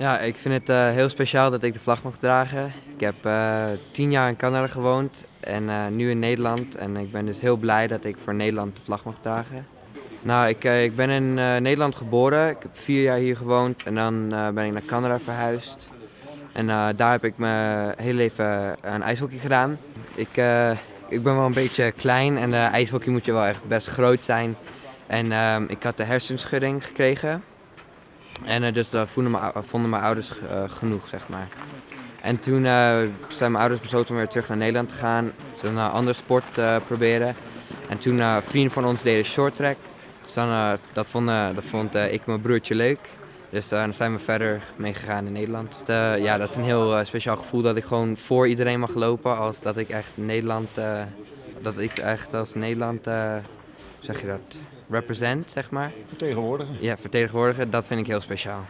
Ja, ik vind het eh, heel speciaal dat ik de vlag mag dragen. Ik heb eh, tien jaar in Canada gewoond en eh, nu in Nederland. En ik ben dus heel blij dat ik voor Nederland de vlag mag dragen. Nou, ik, ik ben in Nederland geboren. Ik heb vier jaar hier gewoond en dan ben ik naar Canada verhuisd. En daar heb ik mijn hele leven aan ijshockey gedaan. Ik, ik ben wel een beetje klein en ijshockey moet je wel echt best groot zijn. En ehm, ik had de hersenschudding gekregen. En eh, dus dat vonden mijn, vonden mijn ouders eh, genoeg, zeg maar. En toen eh, zijn mijn ouders besloten om weer terug naar Nederland te gaan. Ze een andere sport eh, proberen. En toen eh vrienden van ons deden short track. Dus dan, eh, dat, vonden, dat vond eh, ik mijn broertje leuk. Dus eh, dan zijn we verder mee gegaan in Nederland. Eh, ja, dat is een heel eh, speciaal gevoel dat ik gewoon voor iedereen mag lopen. Als dat ik echt Nederland, eh, dat ik echt als Nederland, eh, zeg je dat, represent, zeg maar. Vertegenwoordigen. Ja, vertegenwoordigen, dat vind ik heel speciaal.